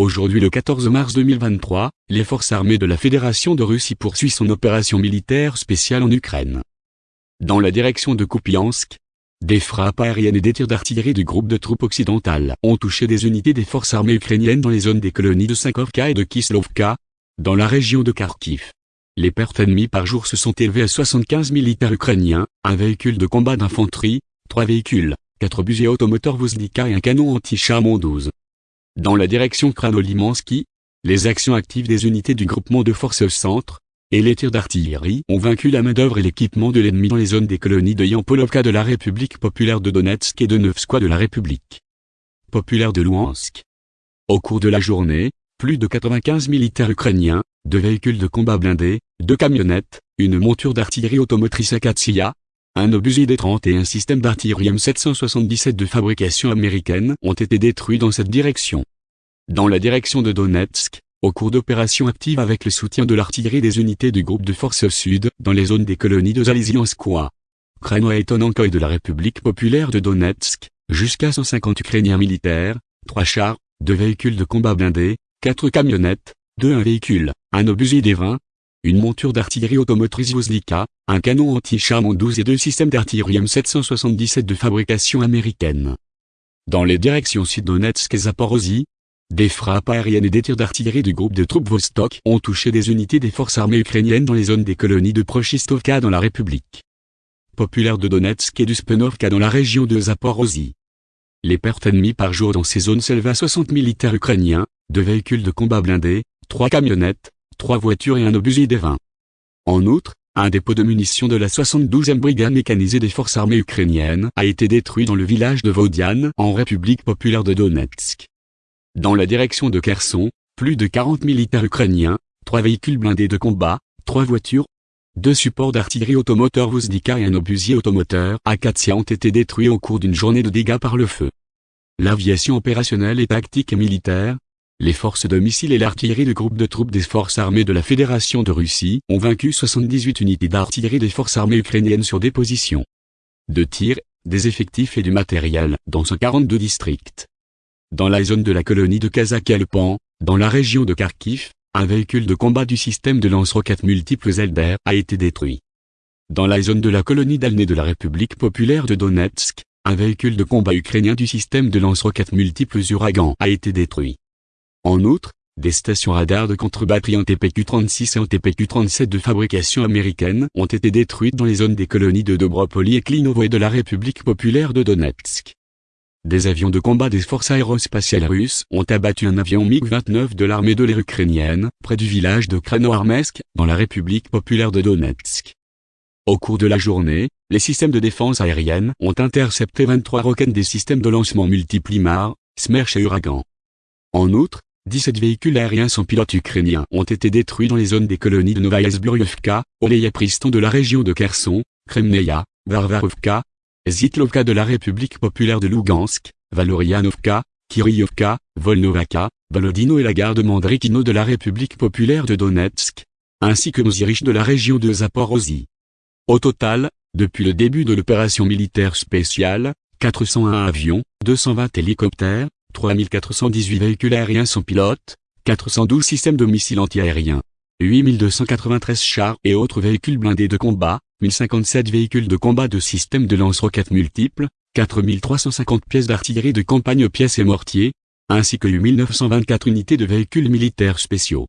Aujourd'hui le 14 mars 2023, les forces armées de la Fédération de Russie poursuivent son opération militaire spéciale en Ukraine. Dans la direction de Kupiansk, des frappes aériennes et des tirs d'artillerie du groupe de troupes occidentales ont touché des unités des forces armées ukrainiennes dans les zones des colonies de Sankovka et de Kislovka, dans la région de Kharkiv. Les pertes ennemies par jour se sont élevées à 75 militaires ukrainiens, un véhicule de combat d'infanterie, trois véhicules, quatre busées automoteurs Vuzlika et un canon anti-char 12. Dans la direction Kranolimansky, les actions actives des unités du groupement de forces centre, et les tirs d'artillerie ont vaincu la main-d'œuvre et l'équipement de l'ennemi dans les zones des colonies de Yampolovka de la République populaire de Donetsk et de Nevskoye de la République populaire de Louhansk. Au cours de la journée, plus de 95 militaires ukrainiens, deux véhicules de combat blindés, deux camionnettes, une monture d'artillerie automotrice Akatsiya, un obusier D-30 et un système d'artillerie M777 de fabrication américaine ont été détruits dans cette direction. Dans la direction de Donetsk, au cours d'opérations actives avec le soutien de l'artillerie des unités du groupe de forces sud, dans les zones des colonies de Zalizianskoye, Kreno et Tonankoy de la République populaire de Donetsk, jusqu'à 150 Ukrainiens militaires, trois chars, deux véhicules de combat blindés, quatre camionnettes, deux un véhicule, un obusier D-20, une monture d'artillerie automotrice Vozlika, un canon anti-char 12 et deux systèmes d'artillerie M777 de fabrication américaine. Dans les directions Sud-Donetsk et Zaporozhye, des frappes aériennes et des tirs d'artillerie du groupe de troupes Vostok ont touché des unités des forces armées ukrainiennes dans les zones des colonies de Prochistovka dans la République populaire de Donetsk et du Spenovka dans la région de Zaporozhye. Les pertes ennemies par jour dans ces zones s'élèvent à 60 militaires ukrainiens, deux véhicules de combat blindés, trois camionnettes, trois voitures et un obusier des 20. En outre, un dépôt de munitions de la 72e brigade mécanisée des forces armées ukrainiennes a été détruit dans le village de Vodian en République populaire de Donetsk. Dans la direction de Kherson, plus de 40 militaires ukrainiens, trois véhicules blindés de combat, trois voitures, deux supports d'artillerie automoteur Vuzdika et un obusier automoteur Akatia ont été détruits au cours d'une journée de dégâts par le feu. L'aviation opérationnelle et tactique et militaire, les forces de missiles et l'artillerie du groupe de troupes des forces armées de la Fédération de Russie ont vaincu 78 unités d'artillerie des forces armées ukrainiennes sur des positions de tir, des effectifs et du matériel dans 142 districts. Dans la zone de la colonie de Kazakalpan, dans la région de Kharkiv, un véhicule de combat du système de lance-roquettes multiples Zelder a été détruit. Dans la zone de la colonie d'Alné de la République populaire de Donetsk, un véhicule de combat ukrainien du système de lance-roquettes multiples Uragan a été détruit. En outre, des stations radars de contre-batterie en TPQ-36 et en TPQ-37 de fabrication américaine ont été détruites dans les zones des colonies de Dobropoli et Klinovo de la République populaire de Donetsk. Des avions de combat des forces aérospatiales russes ont abattu un avion MiG-29 de l'armée de l'air ukrainienne, près du village de Kranoarmesk, dans la République populaire de Donetsk. Au cours de la journée, les systèmes de défense aérienne ont intercepté 23 roquettes des systèmes de lancement multiples IMAR, et Uragan. En outre, 17 véhicules aériens sans pilote ukrainiens ont été détruits dans les zones des colonies de Novaya Zbroyevka, Priston de la région de Kherson, Kremneia, Varvarovka, Zitlovka de la République populaire de Lugansk, Valorianovka, Kiryovka, Volnovaka, Volodino et la gare de Mandrikino de la République populaire de Donetsk, ainsi que Mozirich de la région de Zaporozhye. Au total, depuis le début de l'opération militaire spéciale, 401 avions, 220 hélicoptères, 3418 véhicules aériens sans pilote, 412 systèmes de missiles antiaériens, 8293 chars et autres véhicules blindés de combat, 1057 véhicules de combat de systèmes de lance-roquettes multiples, 4350 pièces d'artillerie de campagne pièces et mortiers, ainsi que 8924 unités de véhicules militaires spéciaux.